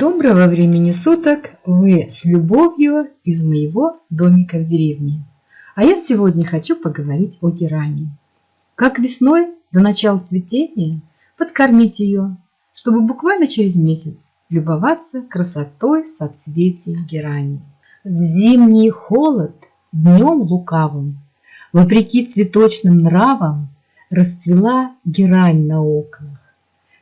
Доброго времени суток! Вы с любовью из моего домика в деревне. А я сегодня хочу поговорить о герани. Как весной до начала цветения подкормить ее, чтобы буквально через месяц любоваться красотой соцветий герани. В зимний холод днем лукавым, вопреки цветочным нравам, расцвела герань на окнах.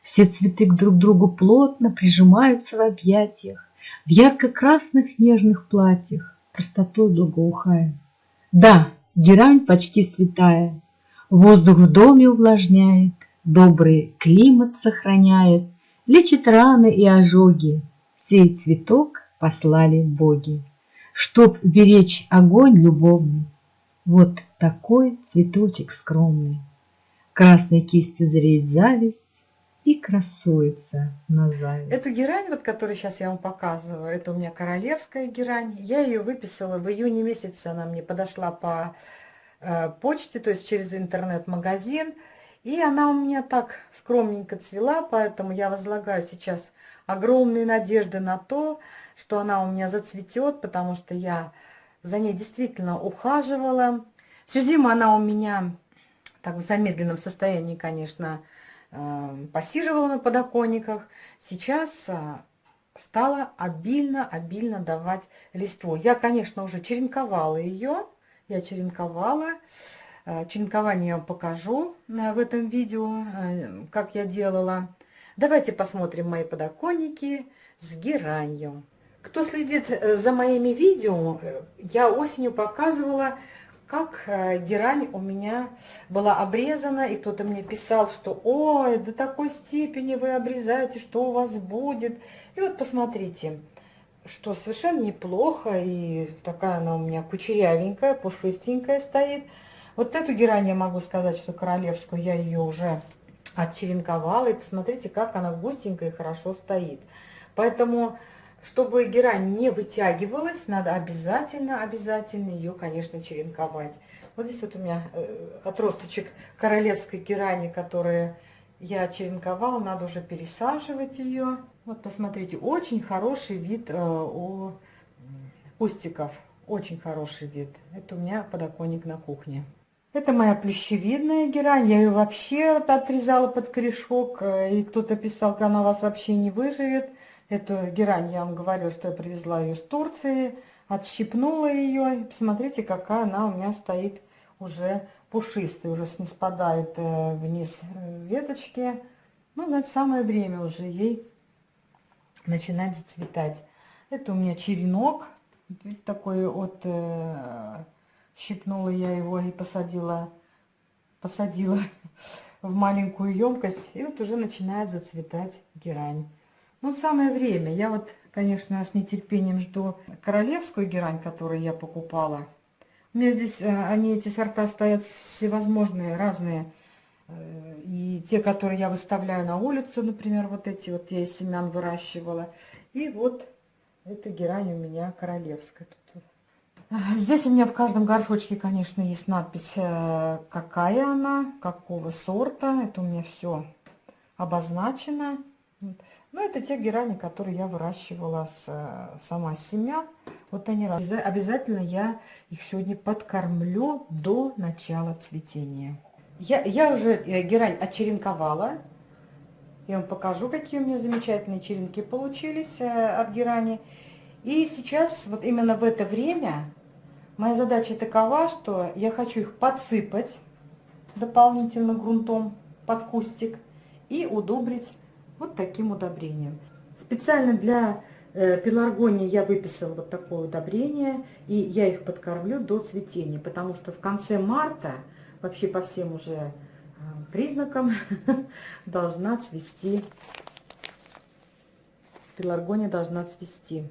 Все цветы друг к другу плотно прижимаются в объятиях, В ярко-красных нежных платьях, простотой благоухая. Да, герань почти святая, Воздух в доме увлажняет, Добрый климат сохраняет, Лечит раны и ожоги. Сей цветок послали боги, Чтоб беречь огонь любовный. Вот такой цветочек скромный. Красной кистью зреет зависть, и красуется на зависть. Эту герань, вот, которую сейчас я вам показываю, это у меня королевская герань. Я ее выписала в июне месяце, она мне подошла по э, почте, то есть через интернет-магазин. И она у меня так скромненько цвела, поэтому я возлагаю сейчас огромные надежды на то, что она у меня зацветет, потому что я за ней действительно ухаживала. Всю зиму она у меня так в замедленном состоянии, конечно, посиживала на подоконниках. Сейчас а, стала обильно-обильно давать листву. Я, конечно, уже черенковала ее. Я черенковала. Э, черенкование я вам покажу э, в этом видео, э, как я делала. Давайте посмотрим мои подоконники с геранью. Кто следит за моими видео, я осенью показывала как э, герань у меня была обрезана, и кто-то мне писал, что «Ой, до такой степени вы обрезаете, что у вас будет?» И вот посмотрите, что совершенно неплохо, и такая она у меня кучерявенькая, пушистенькая стоит. Вот эту герань я могу сказать, что королевскую я ее уже отчеренковала, и посмотрите, как она густенькая и хорошо стоит. Поэтому чтобы герань не вытягивалась, надо обязательно, обязательно ее, конечно, черенковать. Вот здесь вот у меня э, отросточек королевской герани, которая я черенковала, надо уже пересаживать ее. Вот посмотрите, очень хороший вид э, у кустиков, очень хороший вид. Это у меня подоконник на кухне. Это моя плющевидная герань, я ее вообще отрезала под корешок, э, и кто-то писал, что она у вас вообще не выживет. Эту герань, я вам говорю, что я привезла ее с Турции, отщипнула ее. Посмотрите, какая она у меня стоит уже пушистая, уже не спадают э, вниз э, веточки. Ну, значит, самое время уже ей начинать зацветать. Это у меня черенок, видите, такой вот, э, щипнула я его и посадила, посадила в маленькую емкость. И вот уже начинает зацветать герань. Ну, самое время. Я вот, конечно, с нетерпением жду королевскую герань, которую я покупала. У меня здесь, э, они, эти сорта стоят всевозможные, разные. Э, и те, которые я выставляю на улицу, например, вот эти вот я из семян выращивала. И вот эта герань у меня королевская. Здесь у меня в каждом горшочке, конечно, есть надпись, э, какая она, какого сорта. Это у меня все обозначено. Ну, это те герани, которые я выращивала с, э, сама с семян. Вот они Обязательно я их сегодня подкормлю до начала цветения. Я, я уже э, герань очеренковала. Я вам покажу, какие у меня замечательные черенки получились э, от герани. И сейчас, вот именно в это время, моя задача такова, что я хочу их подсыпать дополнительно грунтом под кустик и удобрить вот таким удобрением. Специально для э, пеларгонии я выписала вот такое удобрение, и я их подкормлю до цветения, потому что в конце марта, вообще по всем уже э, признакам, должна цвести, пеларгония должна цвести.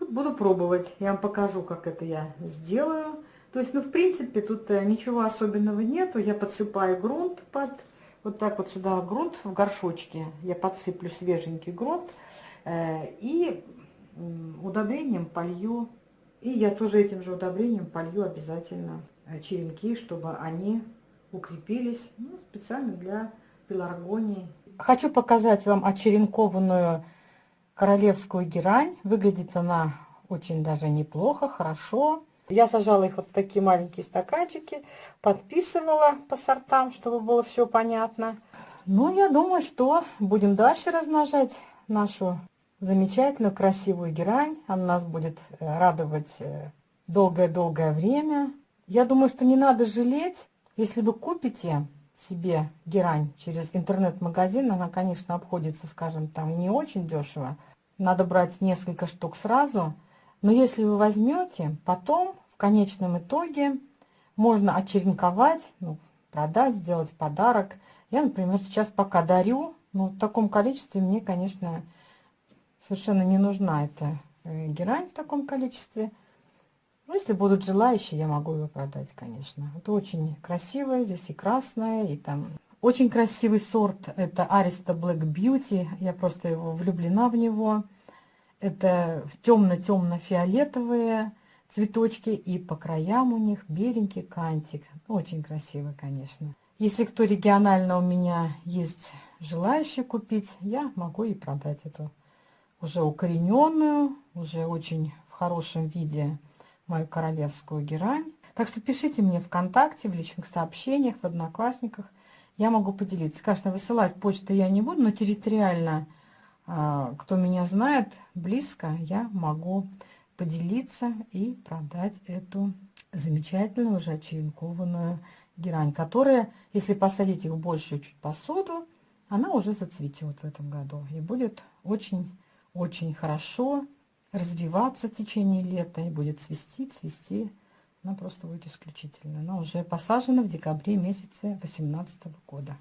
Буду пробовать, я вам покажу, как это я сделаю. То есть, ну, в принципе, тут э, ничего особенного нету. Я подсыпаю грунт под вот так вот сюда грунт в горшочке, я подсыплю свеженький грунт э, и удобрением полью, и я тоже этим же удобрением полью обязательно э, черенки, чтобы они укрепились ну, специально для пеларгонии. Хочу показать вам очеренкованную королевскую герань. Выглядит она очень даже неплохо, хорошо. Я сажала их вот в такие маленькие стаканчики, подписывала по сортам, чтобы было все понятно. Ну, я думаю, что будем дальше размножать нашу замечательную, красивую герань. Она нас будет э, радовать э, долгое-долгое время. Я думаю, что не надо жалеть, если вы купите себе герань через интернет-магазин. Она, конечно, обходится, скажем, там не очень дешево. Надо брать несколько штук сразу. Но если вы возьмете, потом конечном итоге можно очеренковать, ну, продать, сделать подарок. Я, например, сейчас пока дарю, но в таком количестве мне, конечно, совершенно не нужна эта э, герань в таком количестве. Ну, если будут желающие, я могу его продать, конечно. Это очень красивое, здесь и красное, и там... Очень красивый сорт, это Arista Black Beauty, я просто его влюблена в него. Это темно-темно-фиолетовые цветочки, и по краям у них беленький кантик. Очень красиво, конечно. Если кто регионально у меня есть желающий купить, я могу и продать эту уже укорененную, уже очень в хорошем виде мою королевскую герань. Так что пишите мне ВКонтакте, в личных сообщениях, в Одноклассниках. Я могу поделиться. Конечно, высылать почту я не буду, но территориально, а, кто меня знает близко, я могу поделиться и продать эту замечательную уже черенкованную герань, которая, если посадить их в большую чуть посуду, она уже зацветет в этом году и будет очень очень хорошо развиваться в течение лета и будет цвести, цвести. Она просто будет исключительно. Она уже посажена в декабре месяце 2018 года.